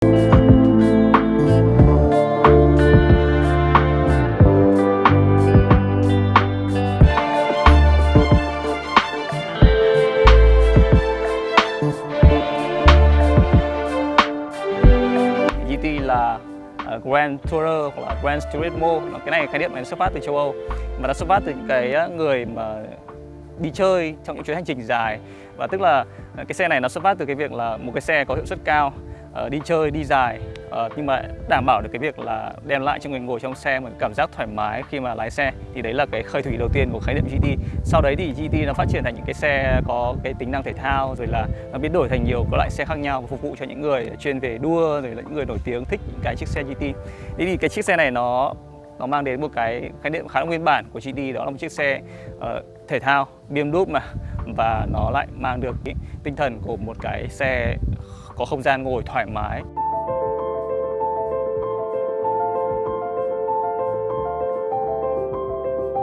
GT là uh, Grand Tourer hoặc là Grand Turismo cái này khái niệm này xuất phát từ châu Âu. Mà nó xuất phát từ những cái à, người mà đi chơi trong những chuyến hành trình dài. Và tức là à, cái xe này nó xuất phát từ cái việc là một cái xe có hiệu suất cao uh, đi chơi đi dài. Uh, nhưng mà đảm bảo được cái việc là đem lại cho người ngồi trong xe một cảm giác thoải mái khi mà lái xe thì đấy là cái khởi thủy đầu tiên của khái niệm GT sau đấy thì GT nó phát triển thành những cái xe có cái tính năng thể thao rồi là nó biến đổi thành nhiều các loại xe khác nhau và phục vụ cho những người chuyên về đua rồi là những người nổi tiếng thích những cái chiếc xe GT thế thì cái chiếc xe này nó nó mang đến một cái khái niệm khá là nguyên bản của GT đó là một chiếc xe uh, thể thao BMW mà và nó lại mang được cái tinh thần của một cái xe có không gian ngồi thoải mái.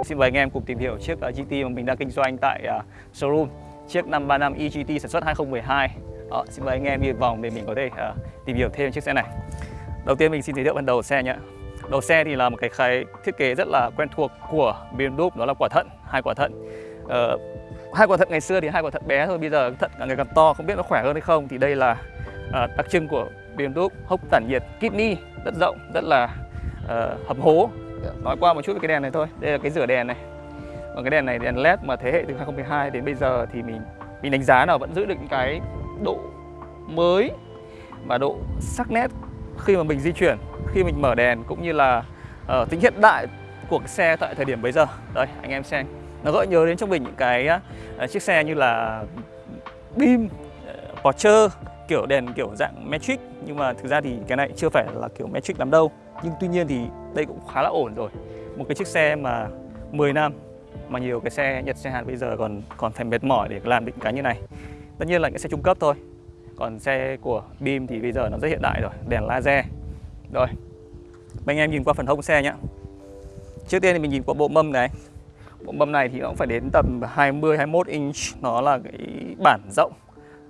Xin mời anh em cùng tìm hiểu chiếc ờ, GT mà mình đang kinh doanh tại ờ, showroom. Chiếc 535 EGT sản xuất 2012 Đó, ờ, Xin mời anh em đi vòng để mình có thể uh, tìm hiểu thêm chiếc xe này. Đầu tiên mình xin giới thiệu ban đầu xe nhé. Đầu xe thì là một cái khái thiết kế rất là quen thuộc của BMW đó là quả thận, hai quả thận. Uh, Hai quả thận ngày xưa thì hai quả thận bé thôi, bây giờ thận càng ngày càng to, không biết nó khỏe hơn hay không. Thì đây là uh, đặc trưng của BMW, hốc tản nhiệt kidney rất rộng, rất là uh, hầm hố. Nói qua một chút về cái đèn này thôi. Đây là cái rửa đèn này. Còn cái đèn này đèn led mà thế hệ từ 2012 đến bây giờ thì mình mình đánh giá là vẫn giữ được cái độ mới và độ sắc nét khi mà mình di chuyển khi mình mở đèn cũng như là uh, tính hiện đại của cái xe tại thời điểm bây giờ. Đây anh em xem. Nó gợi nhớ đến trong mình những cái uh, chiếc xe như là Beam, uh, Porsche kiểu đèn kiểu dạng metric nhưng mà thực ra thì cái này chưa phải là kiểu metric lắm đâu. Nhưng tuy nhiên thì đây cũng khá là ổn rồi. Một cái chiếc xe mà 10 năm mà nhiều cái xe Nhật, xe Hàn bây giờ còn còn phải mệt mỏi để làm định cái như này. Tất nhiên là những xe trung cấp thôi. Còn xe của BIM thì bây giờ nó rất hiện đại rồi, đèn laser. Rồi anh em nhìn qua phần hông xe nhé trước tiên thì mình nhìn qua bộ mâm này. Bộ mâm này thì nó cũng phải đến tầm 20 21 inch. Nó là cái bản rộng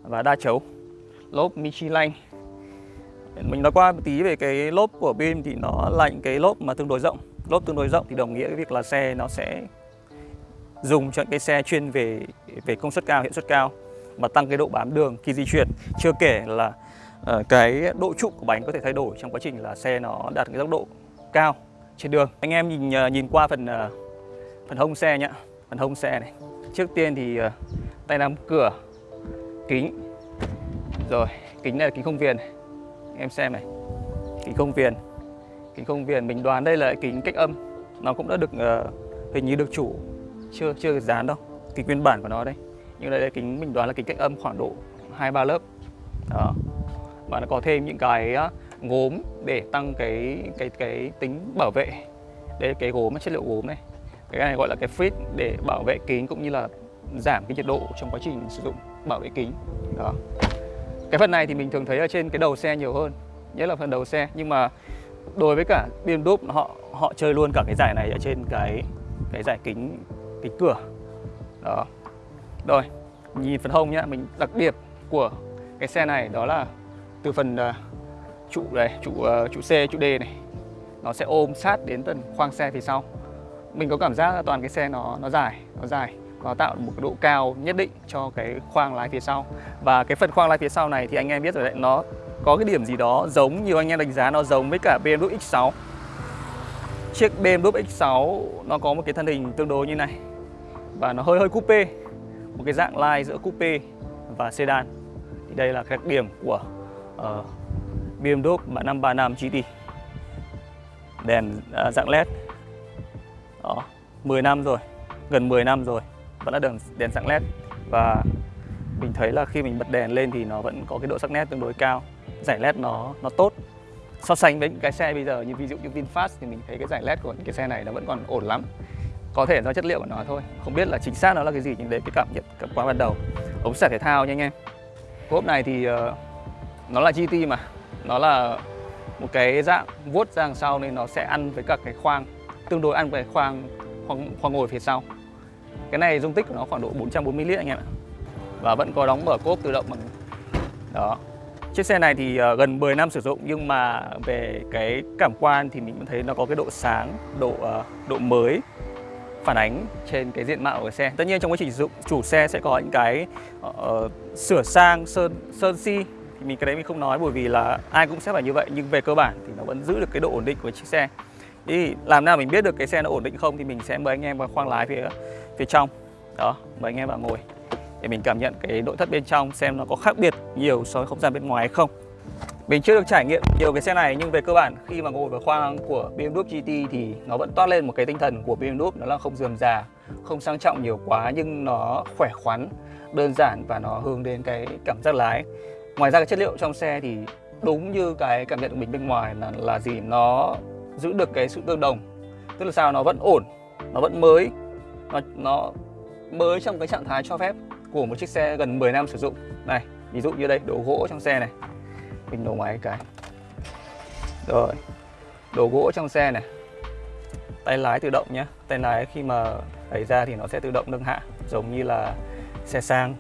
và đa chấu lốp Michelin. Mình nói qua một tí về cái lốp của BIM thì nó là những cái lốp mà tương đối rộng. Lốp tương đối rộng thì đồng nghĩa với việc là xe nó sẽ dùng cho cái xe chuyên về về công suất cao hiệu suất cao và tăng cái độ bám đường khi di chuyển. Chưa kể là uh, cái độ trụ của bánh có thể thay đổi trong quá trình là xe nó đạt cái tốc độ cao trên đường. Anh em nhìn uh, nhìn qua phần uh, phần hông xe nhá. Phần hông xe này. Trước tiên thì uh, tay nắm cửa kính rồi kính này là kính không viền. Em xem này. Kính không viền. Kính không viền mình đoán đây là kính cách âm. Nó cũng đã được uh, hình như được chủ chưa chưa được dán đâu. Kính nguyên bản của nó đây. Nhưng đây là kính mình đoán là kính cách âm khoảng độ hai ba lớp. Đó. Và nó có thêm những cái gốm để tăng cái cái cái tính bảo vệ. Đây là cái gốm chất liệu gốm này. Cái này gọi là cái fit để bảo vệ kính cũng như là giảm cái nhiệt độ trong quá trình sử dụng bảo vệ kính. Đó cái phần này thì mình thường thấy ở trên cái đầu xe nhiều hơn nhất là phần đầu xe. Nhưng mà đối với cả BMW họ họ chơi luôn cả cái giải này ở trên cái cái giải kính kính cửa. Đó. Rồi nhìn phần hông nhá mình đặc biệt của cái xe này đó là từ phần uh, trụ này trụ uh, trụ C trụ D này nó sẽ ôm sát đến tận khoang xe phía sau. Mình có cảm giác là toàn cái xe nó nó dài nó dài nó tạo một cái độ cao nhất định cho cái khoang lái phía sau. Và cái phần khoang lái phía sau này thì anh em biết rồi đấy nó có cái điểm gì đó giống nhiều anh em đánh giá nó giống với cả BMW X6 chiếc BMW X6 nó có một cái thân hình tương đối như này và nó hơi hơi coupe một cái dạng line giữa coupe và sedan. Thì đây là đặc điểm của uh, BMW bản 535 GT đèn uh, dạng led. Đó 10 năm rồi gần 10 năm rồi vẫn là đèn đèn dạng led và mình thấy là khi mình bật đèn lên thì nó vẫn có cái độ sắc nét tương đối cao. Giải led nó nó tốt. So sánh với những cái xe bây giờ như ví dụ như VinFast thì mình thấy cái giải led của những cái xe này nó vẫn còn ổn lắm. Có thể do chất liệu của nó thôi. Không biết là chính xác nó là cái gì nhưng đấy cái cảm nhận cảm quan ban đầu. Ống xả thể thao nha anh em. Cốp này thì uh, nó là GT mà. Nó là một cái dạng vuốt ra đằng sau nên nó sẽ ăn với cả cái khoang tương đối ăn với khoang khoang, khoang ngồi phía sau cái này dung tích của nó khoảng độ 440 lít anh em ạ và vẫn có đóng mở cốp tự động bằng đó Chiếc xe này thì ờ, gần 10 năm sử dụng nhưng mà về cái cảm quan thì mình vẫn thấy nó có cái độ sáng, độ ờ, độ mới phản ánh trên cái diện mạo của xe. Tất nhiên trong quá trình sử dụng chủ xe sẽ có những cái uh, sửa sang sơn sơn si thì mình cái đấy mình không nói bởi vì là ai cũng sẽ phải như vậy nhưng về cơ bản thì nó vẫn giữ được cái độ ổn định của chiếc xe. Thì làm nào mình biết được cái xe nó ổn định không thì mình sẽ mời anh em vào khoang lái phía phía trong. Đó, mời anh em vào ngồi để mình cảm nhận cái nội thất bên trong xem nó có khác biệt nhiều so với không gian bên ngoài hay không. Mình chưa được trải nghiệm nhiều cái xe này nhưng về cơ bản khi mà ngồi vào khoang của BMW GT thì nó vẫn toát lên một cái tinh thần của BMW đó là không dườm già, không sang trọng nhiều quá nhưng nó khỏe khoắn, đơn giản và nó hướng đến cái cảm giác lái. Ngoài ra cái chất liệu trong xe thì đúng như cái cảm nhận của mình bên ngoài là là gì nó giữ được cái sự tương đồng. Tức là sao nó vẫn ổn, nó vẫn mới, nó nó mới trong cái trạng thái cho phép của một chiếc xe gần 10 năm sử dụng. Này, ví dụ như đây, đồ gỗ trong xe này. Mình đổ máy cái. Rồi đồ gỗ trong xe này. Tay lái tự động nhé. Tay lái khi mà đẩy ra thì nó sẽ tự động nâng hạ giống như là xe sang.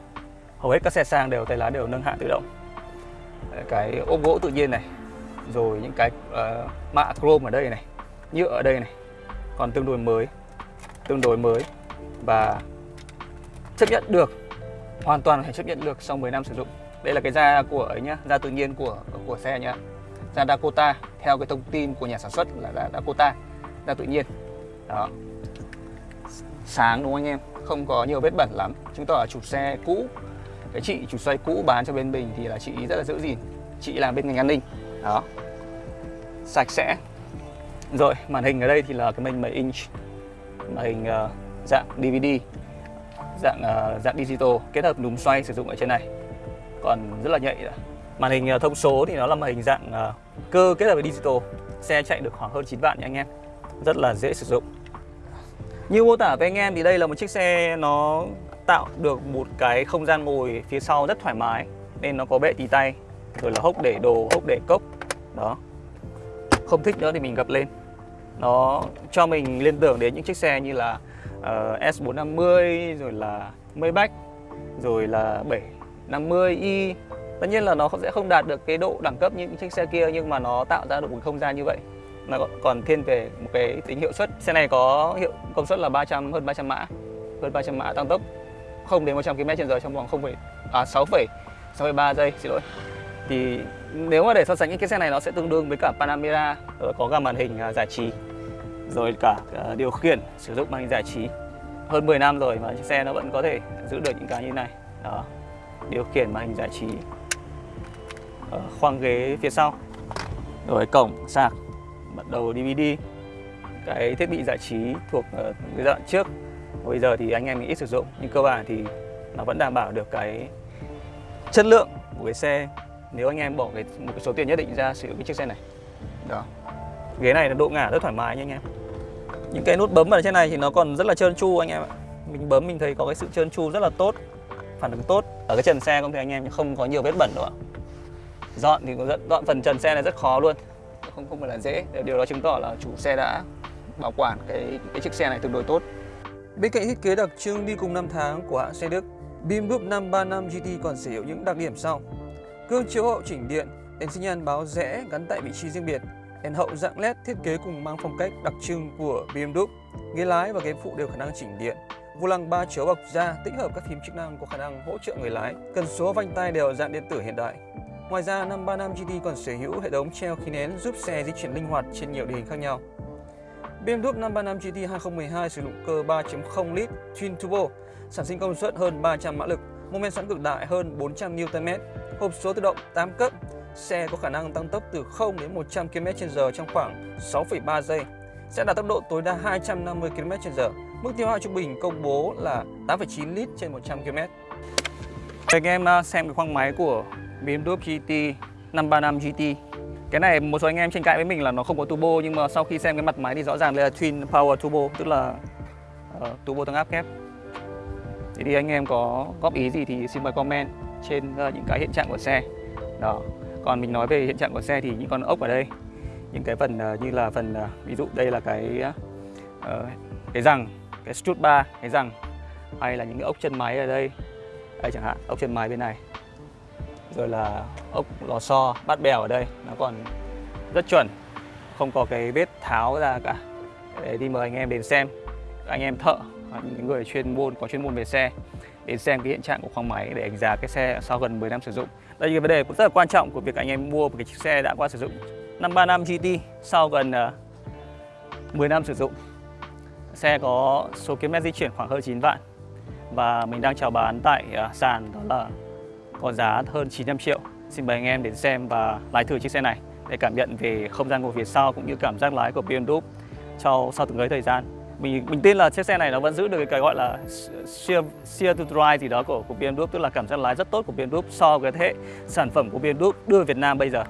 Hầu hết các xe sang đều tay lái đều nâng hạ tự động. Cái ốp gỗ tự nhiên này rồi những cái uh, mạ chrome ở đây này nhựa ở đây này còn tương đối mới tương đối mới và chấp nhận được hoàn toàn phải chấp nhận được sau 10 năm sử dụng. Đây là cái da của ấy nhá da tự nhiên của của xe nhá. Da Dakota theo cái thông tin của nhà sản xuất là da Dakota da tự nhiên. Đó. Sáng đúng không anh em? Không có nhiều vết bẩn lắm. Chứng tỏ là chủ xe cũ. Cái chị chủ xe cũ bán cho bên mình thì là chị rất là giữ gìn. Chị làm bên ngành an ninh. Đó. Sạch sẽ. Rồi màn hình ở đây thì là cái màn 7 inch màn hình uh, ờ, dạng DVD dạng uh, dạng digital kết hợp núm xoay sử dụng ở trên này. Còn rất là nhạy màn hình ờ, thông số thì nó là màn hình dạng uh, cơ kết hợp với digital. Xe chạy được khoảng hơn 9 vạn nha anh em. Rất là dễ sử dụng. Như mô tả với anh em thì đây là một chiếc xe nó tạo được một cái không gian ngồi phía sau rất thoải mái nên nó có bệ tì tay rồi là hốc để đồ hốc để cốc. Đó. Không thích nữa thì mình gập lên. Nó cho mình liên tưởng đến những chiếc xe như là Ờ, uh, S450 rồi là Maybach rồi là 750i tất nhiên là nó sẽ không đạt được cái độ đẳng cấp như những chiếc xe kia nhưng mà nó tạo ra được một không gian như vậy. Nó còn thiên về một cái tính hiệu suất. Xe này có hiệu công suất là 300 hơn 300 mã hơn 300 mã tăng tốc. Không đến 100 km/h trong vòng 0, à 6, 6,3 giây xin lỗi. Thì nếu mà để so sánh những cái xe này nó sẽ tương đương với cả Panamera có cả màn hình à, giải trí rồi cả à, điều khiển sử dụng màn hình giải trí. Hơn 10 năm rồi mà chiếc xe nó vẫn có thể giữ được những cái như này. Đó điều khiển màn hình giải trí ở khoang ghế phía sau. Rồi cổng sạc bật đầu DVD cái thiết bị giải trí thuộc uh, giai đoạn trước. Bây giờ thì anh em ít sử dụng nhưng cơ bản thì nó vẫn đảm bảo được cái chất lượng của cái xe. Nếu anh em bỏ cái, một cái số tiền nhất định ra sử dụng cái chiếc xe này. Đó. Ghế này là độ ngả rất thoải mái nha anh em những cái nút bấm ở trên này thì nó còn rất là trơn tru anh em ạ. Mình bấm mình thấy có cái sự trơn tru rất là tốt phản ứng tốt. Ở cái trần xe không thì anh em không có nhiều vết bẩn đâu ạ. Dọn thì rất, dọn phần trần xe này rất khó luôn. Không không phải là dễ. Điều đó chứng tỏ là chủ xe đã bảo quản cái cái chiếc xe này tương đối tốt. Bên cạnh thiết kế đặc trưng đi cùng năm tháng của hãng xe Đức Bim Group 535 GT còn sở hữu những đặc điểm sau. Gương chiếu hậu chỉnh điện đèn xi nhan báo rẽ gắn tại vị trí riêng biệt đèn hậu dạng led thiết kế cùng mang phong cách đặc trưng của BMW ghế lái và ghế phụ đều khả năng chỉnh điện Vô lăng 3 chiếu bọc da tích hợp các phím chức năng có khả năng hỗ trợ người lái. Cần số vành tay đều dạng điện tử hiện đại. Ngoài ra, 535 GT còn sở hữu hệ thống treo khí nén giúp xe di chuyển linh hoạt trên nhiều địa hình khác nhau. BMW 535 GT 2012 sử dụng cơ 3.0 lít twin turbo, sản sinh công suất hơn 300 mã lực, mô men xoắn cực đại hơn 400 Nm, hộp số tự động 8 cấp. Xe có khả năng tăng tốc từ 0 đến 100 km/h trong khoảng 6,3 giây, sẽ đạt tốc độ tối đa 250 km/h. Mức tiêu hao trung bình công bố là 8,9 lít trên 100 km. Anh em à, xem cái khoang máy của BMW GT 535 GT Cái này một số anh em tranh cãi với mình là nó không có turbo Nhưng mà sau khi xem cái mặt máy thì rõ ràng đây là Twin Power Turbo Tức là uh, turbo tăng áp kép. Thế thì anh em có góp ý gì thì xin mời comment trên uh, những cái hiện trạng của xe. Đó. Còn mình nói về hiện trạng của xe thì những con ốc ở đây, Những cái phần ờ, như là phần ờ, ví dụ đây là cái ờ, cái răng, cái strut bar cái rằng hay là những cái ốc chân máy ở đây. Đây chẳng hạn, ốc chân máy bên này. Rồi là ốc lò xo, bát bèo ở đây, nó còn rất chuẩn. Không có cái vết tháo ra cả. Để đi mời anh em đến xem. Anh em thợ, những người chuyên môn, có chuyên môn về xe, đến xem cái hiện trạng của khoang máy để đánh giá cái xe sau gần 10 năm sử dụng đây là cái vấn đề cũng rất là quan trọng của việc anh em mua một cái chiếc xe đã qua sử dụng. 535 GT sau gần ờ, uh, 10 năm sử dụng xe có số km di chuyển khoảng hơn 9 vạn. Và mình đang chào bán tại uh, sàn đó là có giá hơn 900 triệu. Xin mời anh em đến xem và lái thử chiếc xe này để cảm nhận về không gian ngồi phía sau cũng như cảm giác lái của BMW sau sau từng ấy thời gian mình mình tin là chiếc xe này nó vẫn giữ được cái gọi là sheer sheer to drive gì đó của của BMW tức là cảm giác lái rất tốt của BMW so với thế hệ sản phẩm của BMW đưa về Việt Nam bây giờ.